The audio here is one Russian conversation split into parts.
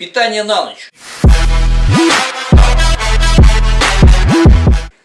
Питание на ночь.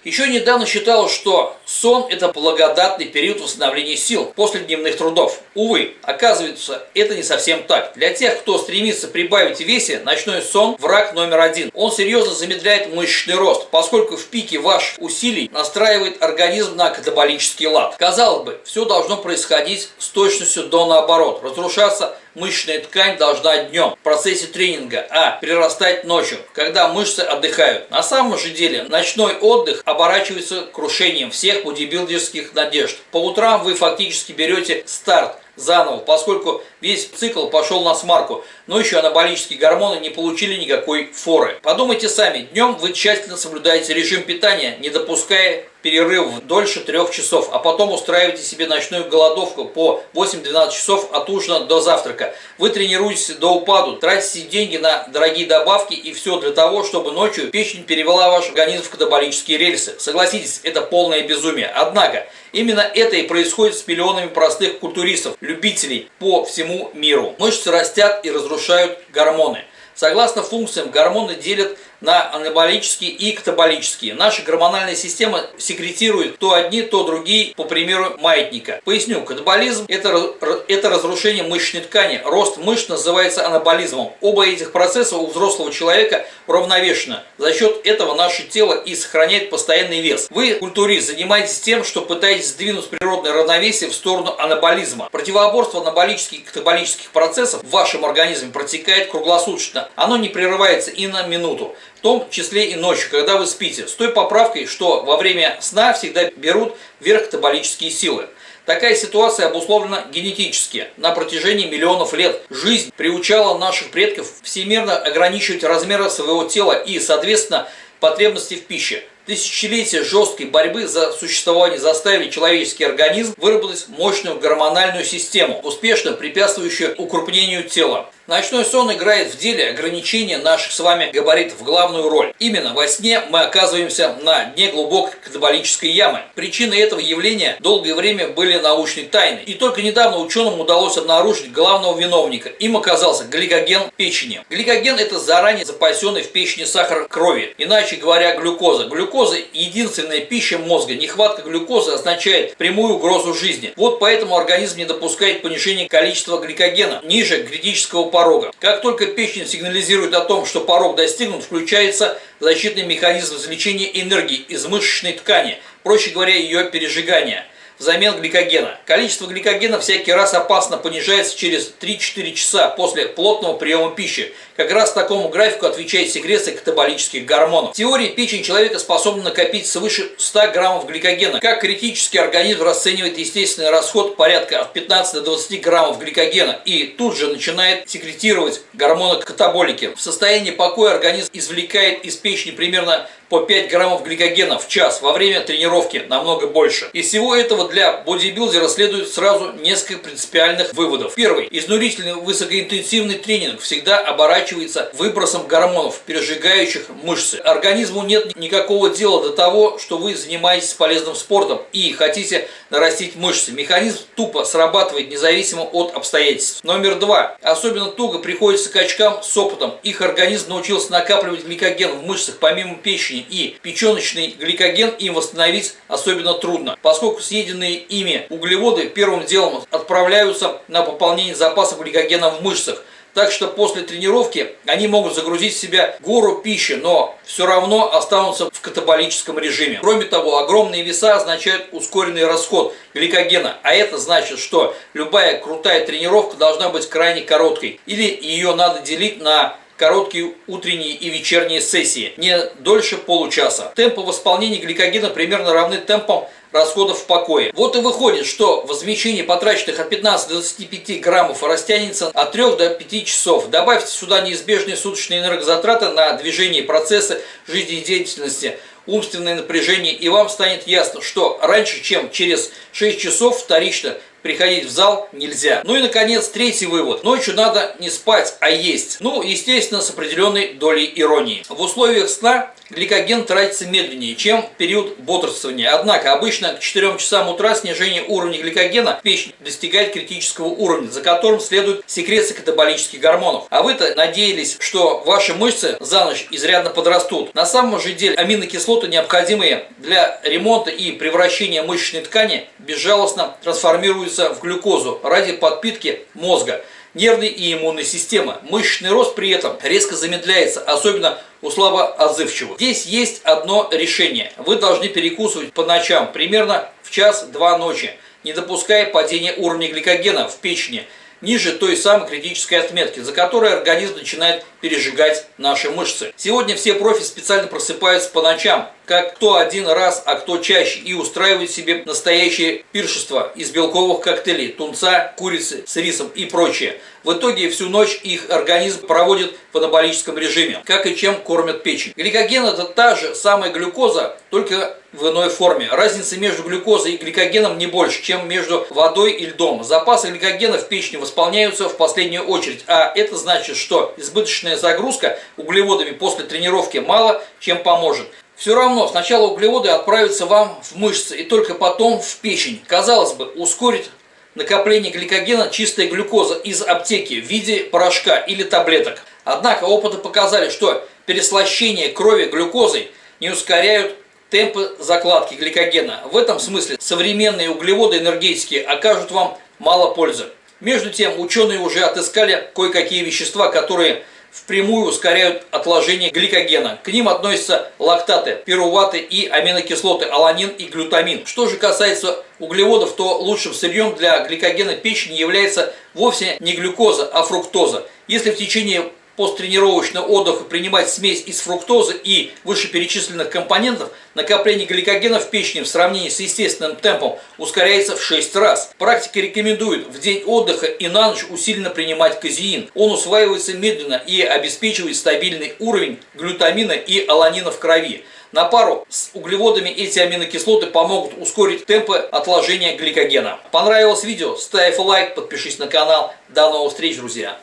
Еще недавно считалось, что сон – это благодатный период восстановления сил после дневных трудов. Увы, оказывается, это не совсем так. Для тех, кто стремится прибавить в весе, ночной сон – враг номер один. Он серьезно замедляет мышечный рост, поскольку в пике ваших усилий настраивает организм на катаболический лад. Казалось бы, все должно происходить с точностью до наоборот, разрушаться мышечная ткань должна днем в процессе тренинга, а перерастать ночью, когда мышцы отдыхают. На самом же деле ночной отдых оборачивается крушением всех бодибилдерских надежд. По утрам вы фактически берете старт заново, поскольку весь цикл пошел на смарку, но еще анаболические гормоны не получили никакой форы. Подумайте сами, днем вы тщательно соблюдаете режим питания, не допуская перерыв дольше трех часов, а потом устраиваете себе ночную голодовку по 8-12 часов от ужина до завтрака. Вы тренируетесь до упаду, тратите деньги на дорогие добавки и все для того, чтобы ночью печень перевела ваш организм в катаболические рельсы. Согласитесь, это полное безумие. Однако, именно это и происходит с миллионами простых культуристов, любителей по всему миру. Мышцы растят и разрушают гормоны. Согласно функциям, гормоны делят на анаболические и катаболические. Наша гормональная система секретирует то одни, то другие, по примеру маятника. Поясню, катаболизм это, это разрушение мышечной ткани. Рост мышц называется анаболизмом. Оба этих процесса у взрослого человека равновешены. За счет этого наше тело и сохраняет постоянный вес. Вы, культурист, занимаетесь тем, что пытаетесь сдвинуть природное равновесие в сторону анаболизма. Противоборство анаболических и катаболических процессов в вашем организме протекает круглосуточно. Оно не прерывается и на минуту том числе и ночью, когда вы спите, с той поправкой, что во время сна всегда берут верх катаболические силы. Такая ситуация обусловлена генетически. На протяжении миллионов лет жизнь приучала наших предков всемирно ограничивать размеры своего тела и, соответственно, потребности в пище. Тысячелетия жесткой борьбы за существование заставили человеческий организм выработать мощную гормональную систему, успешно препятствующую укрупнению тела. Ночной сон играет в деле ограничения наших с вами габаритов главную роль. Именно во сне мы оказываемся на дне глубокой катаболической ямы. Причины этого явления долгое время были научной тайной. И только недавно ученым удалось обнаружить главного виновника. Им оказался гликоген печени. Гликоген – это заранее запасенный в печени сахар крови. Иначе говоря, глюкоза. Глюкоза – единственная пища мозга. Нехватка глюкозы означает прямую угрозу жизни. Вот поэтому организм не допускает понижения количества гликогена ниже критического порога. Как только печень сигнализирует о том, что порог достигнут, включается защитный механизм извлечения энергии из мышечной ткани, проще говоря, ее пережигания – взамен гликогена. Количество гликогена всякий раз опасно понижается через 3-4 часа после плотного приема пищи. Как раз такому графику отвечает секреция катаболических гормонов. В теории печень человека способна накопить свыше 100 граммов гликогена. Как критический организм расценивает естественный расход порядка от 15 до 20 граммов гликогена и тут же начинает секретировать гормоны катаболики. В состоянии покоя организм извлекает из печени примерно по 5 граммов гликогена в час во время тренировки, намного больше. Из всего этого для бодибилдера следует сразу несколько принципиальных выводов. Первый. Изнурительный высокоинтенсивный тренинг всегда оборачивается выбросом гормонов, пережигающих мышцы. Организму нет никакого дела до того, что вы занимаетесь полезным спортом и хотите нарастить мышцы. Механизм тупо срабатывает независимо от обстоятельств. Номер два. Особенно туго приходится качкам с опытом. Их организм научился накапливать гликоген в мышцах помимо печени печени и печеночный гликоген им восстановить особенно трудно, поскольку съеденные ими углеводы первым делом отправляются на пополнение запасов гликогена в мышцах, так что после тренировки они могут загрузить в себя гору пищи, но все равно останутся в катаболическом режиме. Кроме того, огромные веса означают ускоренный расход гликогена, а это значит, что любая крутая тренировка должна быть крайне короткой, или ее надо делить на короткие утренние и вечерние сессии, не дольше получаса. Темпы восполнения гликогена примерно равны темпам расходов в покое. Вот и выходит, что возмещение потраченных от 15 до 25 граммов растянется от 3 до 5 часов. Добавьте сюда неизбежные суточные энергозатраты на движение процессы жизнедеятельности, умственное напряжение, и вам станет ясно, что раньше, чем через 6 часов вторично приходить в зал нельзя. Ну и, наконец, третий вывод. Ночью надо не спать, а есть. Ну, естественно, с определенной долей иронии. В условиях сна гликоген тратится медленнее, чем в период бодрствования. Однако, обычно к 4 часам утра снижение уровня гликогена в печени достигает критического уровня, за которым следует секреция катаболических гормонов. А вы-то надеялись, что ваши мышцы за ночь изрядно подрастут. На самом же деле аминокислоты, необходимые для ремонта и превращения мышечной ткани, безжалостно трансформируются в глюкозу ради подпитки мозга нервной и иммунной системы. Мышечный рост при этом резко замедляется, особенно у слабоотзывчивых. Здесь есть одно решение. Вы должны перекусывать по ночам, примерно в час-два ночи, не допуская падения уровня гликогена в печени ниже той самой критической отметки, за которой организм начинает пережигать наши мышцы. Сегодня все профи специально просыпаются по ночам, как кто один раз, а кто чаще, и устраивают себе настоящее пиршество из белковых коктейлей, тунца, курицы с рисом и прочее. В итоге всю ночь их организм проводит в анаболическом режиме, как и чем кормят печень. Гликоген это та же самая глюкоза, только в иной форме. Разница между глюкозой и гликогеном не больше, чем между водой и льдом. Запасы гликогена в печени восполняются в последнюю очередь, а это значит, что избыточная загрузка углеводами после тренировки мало чем поможет. Все равно сначала углеводы отправятся вам в мышцы и только потом в печень. Казалось бы, ускорит накопление гликогена чистая глюкоза из аптеки в виде порошка или таблеток. Однако опыты показали, что переслащение крови глюкозой не ускоряют темпы закладки гликогена. В этом смысле современные углеводы энергетики окажут вам мало пользы. Между тем, ученые уже отыскали кое-какие вещества, которые впрямую ускоряют отложение гликогена. К ним относятся лактаты, пируваты и аминокислоты аланин и глютамин. Что же касается углеводов, то лучшим сырьем для гликогена печени является вовсе не глюкоза, а фруктоза. Если в течение посттренировочного отдыха принимать смесь из фруктозы и вышеперечисленных компонентов, накопление гликогена в печени в сравнении с естественным темпом ускоряется в 6 раз. Практика рекомендует в день отдыха и на ночь усиленно принимать казеин. Он усваивается медленно и обеспечивает стабильный уровень глютамина и аланина в крови. На пару с углеводами эти аминокислоты помогут ускорить темпы отложения гликогена. Понравилось видео? Ставь лайк, подпишись на канал. До новых встреч, друзья!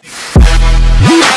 Hey!